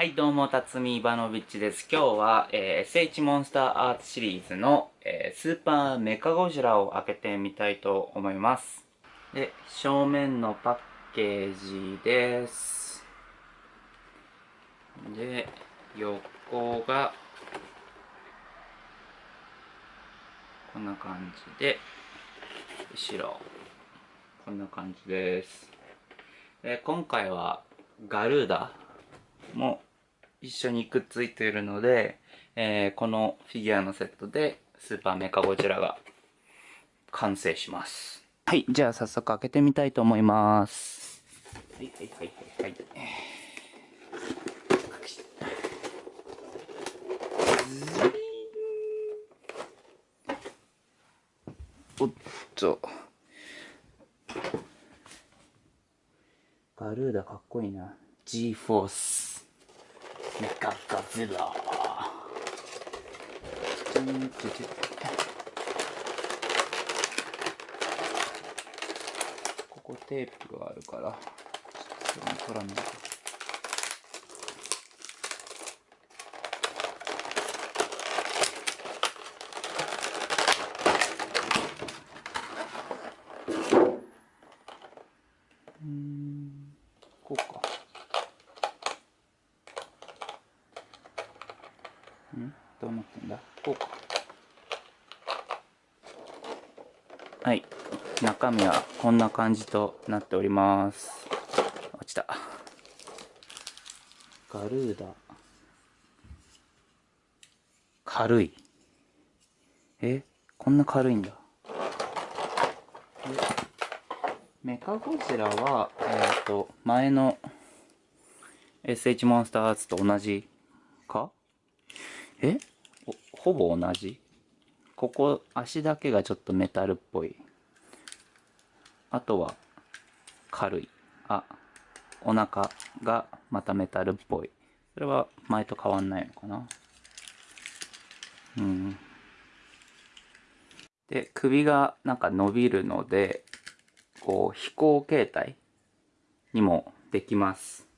はい、どうも、辰巳イバノビッチです。今日は、えー SH モンスターアーツシリーズの、えースーパーメカゴジラを開けてみたいと思います。で、正面のパッケージです。で、横が、こんな感じで、後ろ、こんな感じです。えー今回は、ガルーダも一緒にくっついているので、えーこのフィギュアのセットでスーパーメカゴジラが完成します。はい、じゃあ早速開けてみたいと思います。はいはいはいはいはい。おっと。ガルーダかっこいいな。G メカガズラここテープがあるから、ちょっと取らないとーん、こうか。んどうなってんだ？こうか。はい。中身はこんな感じとなっております。落ちた。ガルーダ。軽い。え？こんな軽いんだ。メカゴジラは、えっ、と、前の SH モンスターアーツと同じか？え？ほぼ同じここ、足だけがちょっとメタルっぽい。あとは、軽い。あ、お腹がまたメタルっぽい。それは前と変わんないのかなうん。で、首がなんか伸びるので、こう、飛行形態にもできます。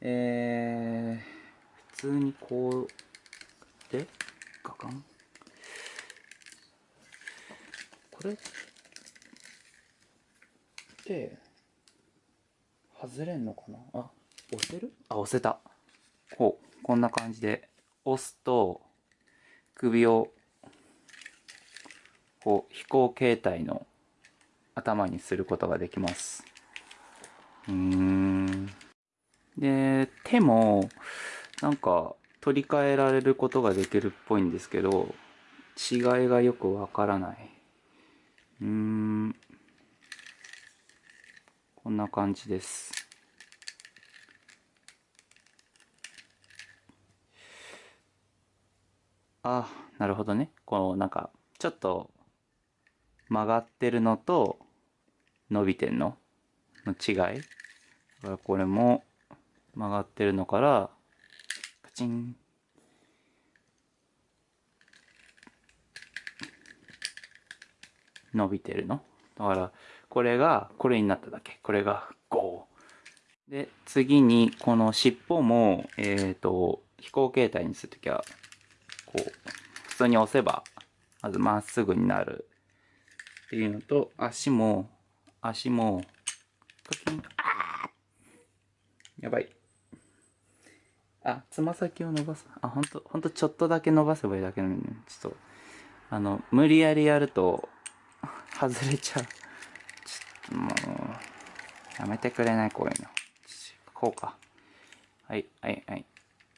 えー、普通にこう、で、ガカンこれ？って、外れんのかな？あ、押せる？あ、押せた。こう、こんな感じで、押すと、首を、こう、飛行形態の頭にすることができます。うーん。で、手も、なんか、取り替えられることができるっぽいんですけど、違いがよくわからない。うーん。こんな感じです。あ、なるほどね。この、なんか、ちょっと、曲がってるのと、伸びてんのの違い。これも、曲がってるのから、チン。伸びてるの？だから、これが、これになっただけ。これが5。で、次に、この尻尾も、えっ、と、飛行形態にするときは、こう、普通に押せば、まずまっすぐになる。っていうのと、足も、足も、カキン、あやばい。あ、つま先を伸ばす。あ、ほんと、ほんとちょっとだけ伸ばせばいいだけなのに、ちょっと、あの、無理やりやると、外れちゃう。ちょっともう、やめてくれない、こういうの。こうか。はい、はい、はい。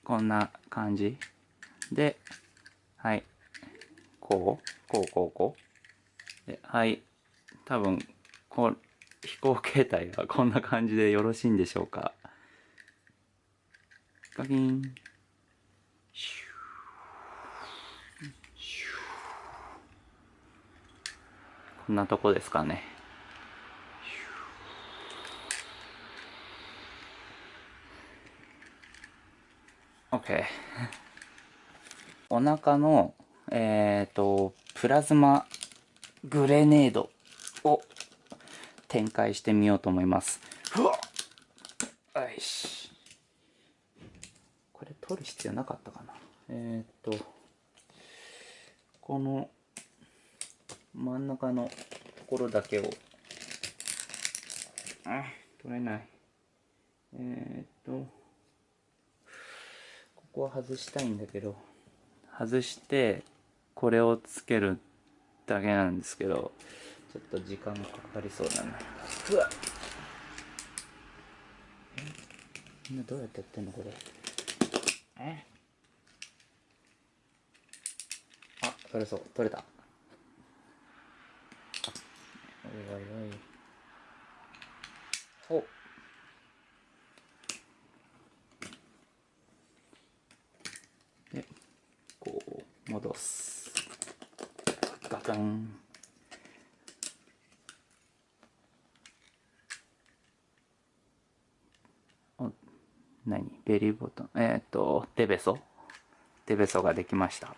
こんな感じ。で、はい。こう？こう、こう、こう？で、はい。多分、こう、飛行形態がこんな感じでよろしいんでしょうか。ガキン。シューシューこんなとこですかね。OK。お腹の、えっ、と、プラズマグレネードを展開してみようと思います。うわっよし。取る必要なかったかな。えー、っとこの真ん中のところだけをあ取れない。えー、っとここは外したいんだけど外してこれをつけるだけなんですけどちょっと時間かかりそうだな。うわえみんなどうやってやってんのこれ。えあ取れそう。取れた。おいおいおい。おでこう戻す。ガタンお何ベリーボタンえっ、ー、とデベソ？デベソができました。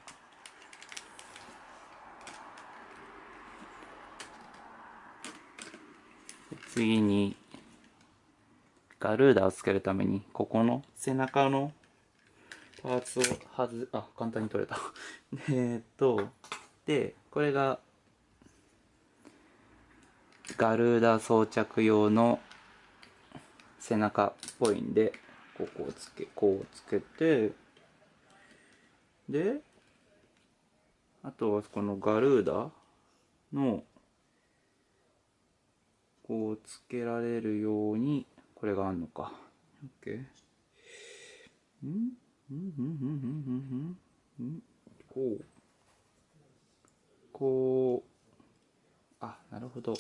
次にガルーダをつけるためにここの背中のパーツを外あ簡単に取れた。えっとでこれがガルーダ装着用の背中っぽいんでここをつけこうつけてであとはこのガルーダのこうつけられるようにこれがあんのか。OK? ん？うん？うん？うん？うん？うん？うん？こう。こう。あなるほど。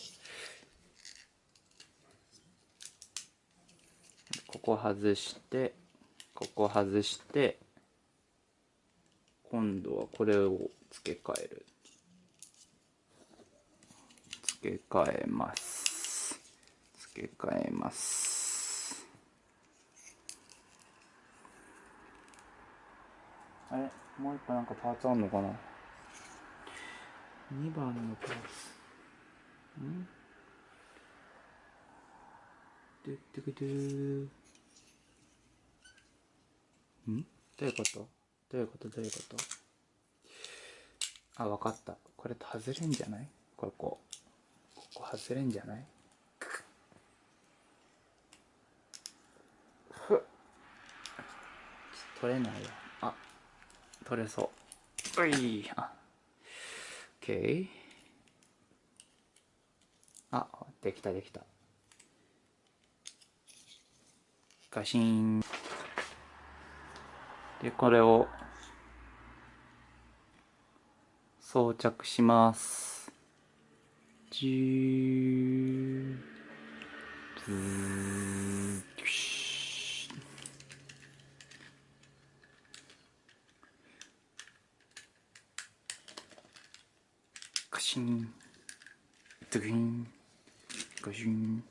ここ外してここ外して今度はこれを付け替える。付け替えます。付け替えます。あれ？もう一個なんかパーツあんのかな？2番のパーツ。ん？でってくてん？どういうこと？どういうこと？どういうこと？あ、わかった。これ外れんじゃない？ここ。ここ外れんじゃない？ふっ。取れないよ。あ、取れそう。うい。あ、OK。あ、できたできた。ガシン。で、これを装着します。じー。ずー。カシン。ドゥン。ガシン。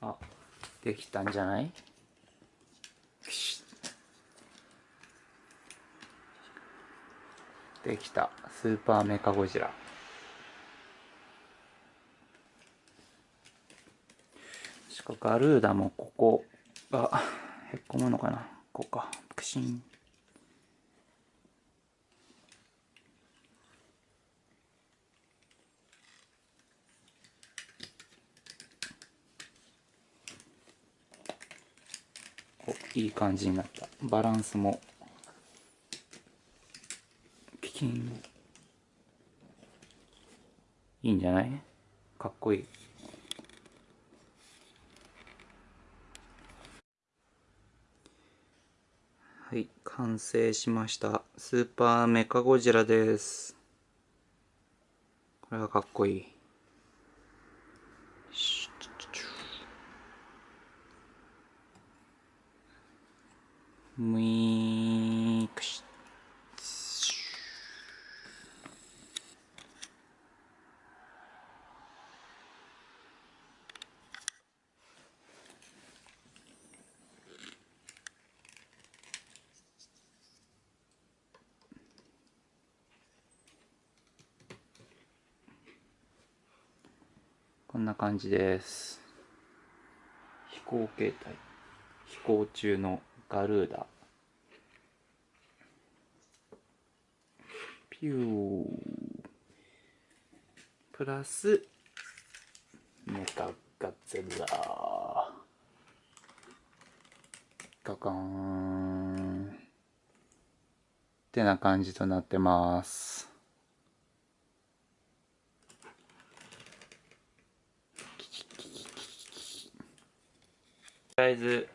あ、できたんじゃない？できたスーパーメカゴジラ。しかガルーダもここがへっこむのかな。ここか。プシン。いい感じになった。バランスも金いいんじゃない？かっこいい。はい完成しました。スーパーメカゴジラです。これはかっこいい。むいこんな感じです。飛行形態。飛行中のガルーダ。ピュー。プラスメカガゼラ。ガガーン。ってな感じとなってます。とりあえず、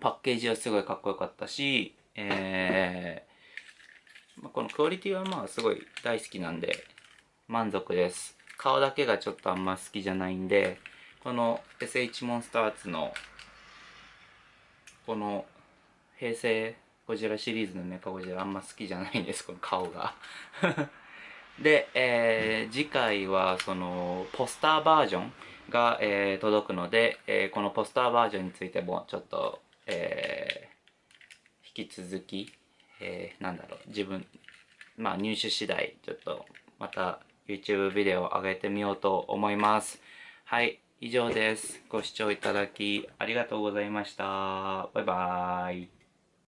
パッケージはすごいかっこよかったし、えー、このクオリティはまあすごい大好きなんで満足です。顔だけがちょっとあんま好きじゃないんでこの SH モンスターズのこの平成ゴジラシリーズのメカゴジラあんま好きじゃないんですこの顔が。で、えー次回はそのポスターバージョン。が、えー届くので、えーこのポスターバージョンについてもちょっと、えー引き続き、えーなんだろう自分まあ入手次第ちょっとまた YouTube ビデオを上げてみようと思います。はい以上です。ご視聴いただきありがとうございました。バイバーイ。